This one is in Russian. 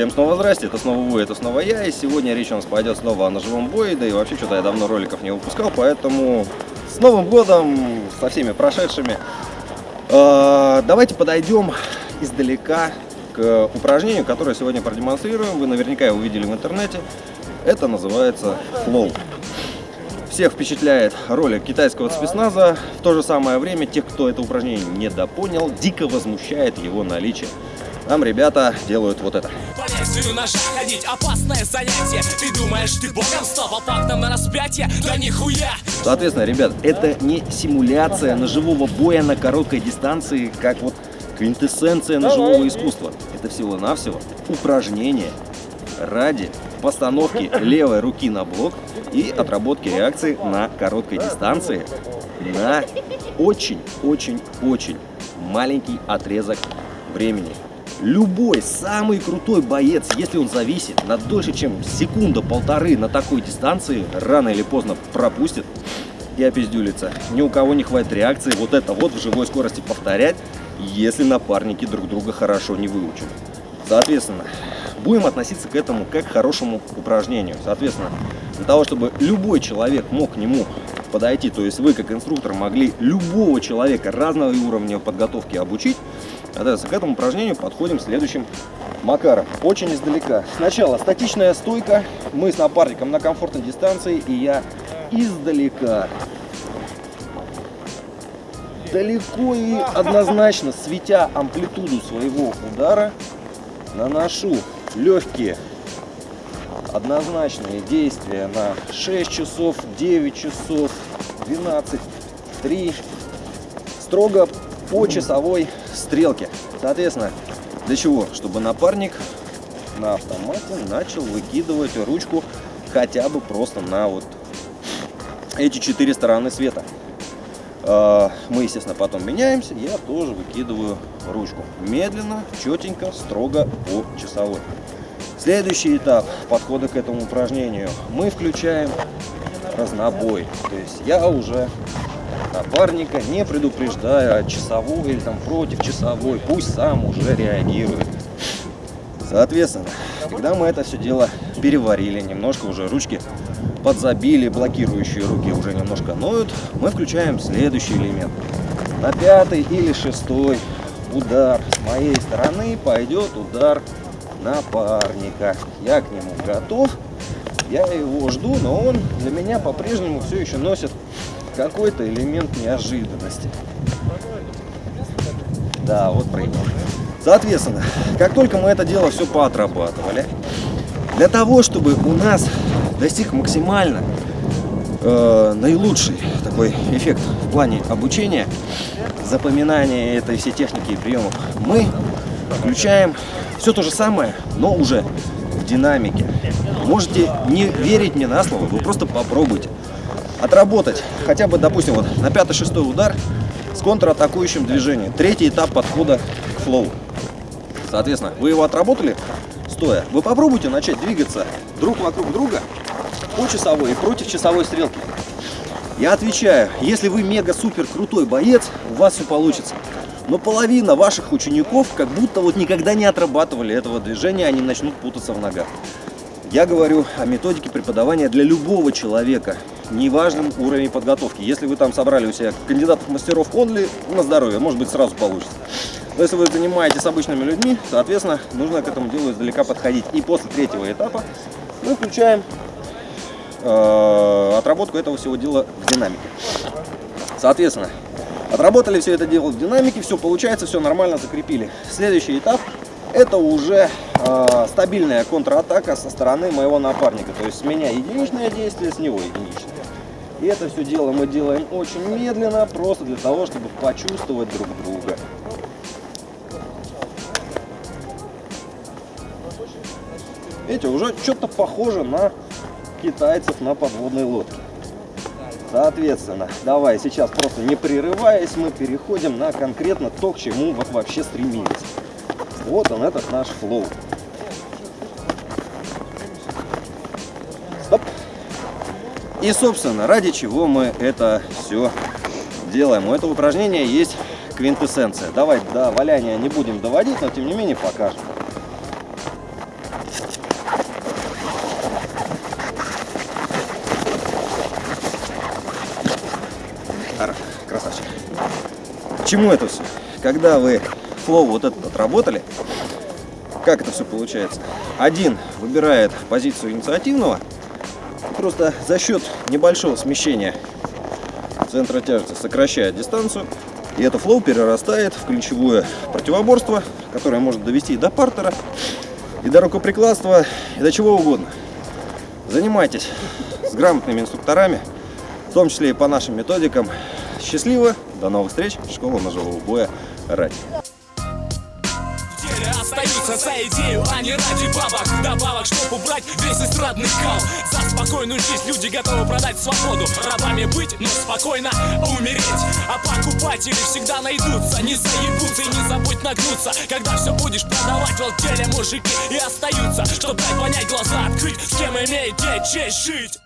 Всем снова здрасте, это снова вы, это снова я, и сегодня речь у нас пойдет снова о ножевом бое, да и вообще что-то я давно роликов не выпускал, поэтому с Новым годом, со всеми прошедшими. Э, давайте подойдем издалека к упражнению, которое сегодня продемонстрируем, вы наверняка его увидели в интернете, это называется флоу. Всех впечатляет ролик китайского спецназа, в то же самое время тех, кто это упражнение недопонял, дико возмущает его наличие. Там ребята делают вот это. По лезвию ножа ходить опасное занятие Ты думаешь, ты богом стал по фактам на распятие? Да нихуя! Соответственно, ребят, это не симуляция ножевого боя на короткой дистанции, как вот квинтэссенция ножевого искусства. Это всего-навсего упражнение ради постановки левой руки на блок и отработки реакции на короткой дистанции на очень-очень-очень маленький отрезок времени. Любой самый крутой боец, если он зависит на дольше, чем секунда-полторы на такой дистанции, рано или поздно пропустит и опиздюлится. Ни у кого не хватит реакции вот это вот в живой скорости повторять, если напарники друг друга хорошо не выучат. Соответственно, будем относиться к этому как к хорошему упражнению. Соответственно, для того, чтобы любой человек мог к нему подойти, то есть вы как инструктор могли любого человека разного уровня подготовки обучить, Соответственно, к этому упражнению подходим следующим макаром. Очень издалека. Сначала статичная стойка. Мы с напарником на комфортной дистанции. И я издалека. Далеко и однозначно, светя амплитуду своего удара, наношу легкие однозначные действия на 6 часов, 9 часов, 12, 3. Строго по часовой стрелке. Соответственно, для чего? Чтобы напарник на автомате начал выкидывать ручку хотя бы просто на вот эти четыре стороны света. А, мы, естественно, потом меняемся, я тоже выкидываю ручку. Медленно, четенько, строго по часовой. Следующий этап подхода к этому упражнению. Мы включаем разнобой. То есть я уже напарника, не предупреждая часовой или там против часовой, пусть сам уже реагирует. Соответственно, когда мы это все дело переварили, немножко уже ручки подзабили, блокирующие руки уже немножко ноют, мы включаем следующий элемент. На пятый или шестой удар с моей стороны пойдет удар напарника. Я к нему готов, я его жду, но он для меня по-прежнему все еще носит какой-то элемент неожиданности. Да, вот проебал. Соответственно, как только мы это дело все поотрабатывали, для того, чтобы у нас достиг максимально э, наилучший такой эффект в плане обучения, запоминания этой всей техники и приемов, мы включаем все то же самое, но уже в динамике. Можете не верить мне на слово, вы просто попробуйте отработать хотя бы, допустим, вот на пятый-шестой удар с контратакующим движением. Третий этап подхода к флоу. Соответственно, вы его отработали стоя. Вы попробуйте начать двигаться друг вокруг друга по часовой и против часовой стрелки. Я отвечаю, если вы мега-супер крутой боец, у вас все получится. Но половина ваших учеников как будто вот никогда не отрабатывали этого движения, они начнут путаться в ногах. Я говорю о методике преподавания для любого человека, неважным уровень подготовки. Если вы там собрали у себя кандидатов мастеров онли, на здоровье, может быть сразу получится. Но если вы занимаетесь обычными людьми, соответственно, нужно к этому делу издалека подходить. И после третьего этапа мы включаем э, отработку этого всего дела в динамике. Соответственно, отработали все это дело в динамике, все получается, все нормально закрепили. Следующий этап это уже э, стабильная контратака со стороны моего напарника. То есть с меня единичное действие, с него единичное. И это все дело мы делаем очень медленно, просто для того, чтобы почувствовать друг друга. Видите, уже что-то похоже на китайцев на подводной лодке. Соответственно, давай сейчас просто не прерываясь, мы переходим на конкретно то, к чему вот вообще стремились. Вот он, этот наш флоу. И, собственно, ради чего мы это все делаем. У этого упражнения есть квинтэссенция. Давай до валяния не будем доводить, но тем не менее покажем. Красавчик. Чему это все? Когда вы flow вот этот отработали, как это все получается? Один выбирает позицию инициативного, просто за счет небольшого смещения центра тяжести сокращает дистанцию, и это flow перерастает в ключевое противоборство, которое может довести и до партера, и до рукоприкладства, и до чего угодно. Занимайтесь с грамотными инструкторами, в том числе и по нашим методикам. Счастливо, до новых встреч, школа ножевого боя ради. Остаются за идею, а не ради бабок. Добавок, чтоб убрать весь эстрадный кал. За спокойную жизнь люди готовы продать свободу. Рабами быть, но спокойно умереть. А покупатели всегда найдутся. Не заебутся и не забудь нагнуться. Когда все будешь продавать, в деле мужики и остаются. Чтоб дать понять, глаза открыть С кем имеете честь жить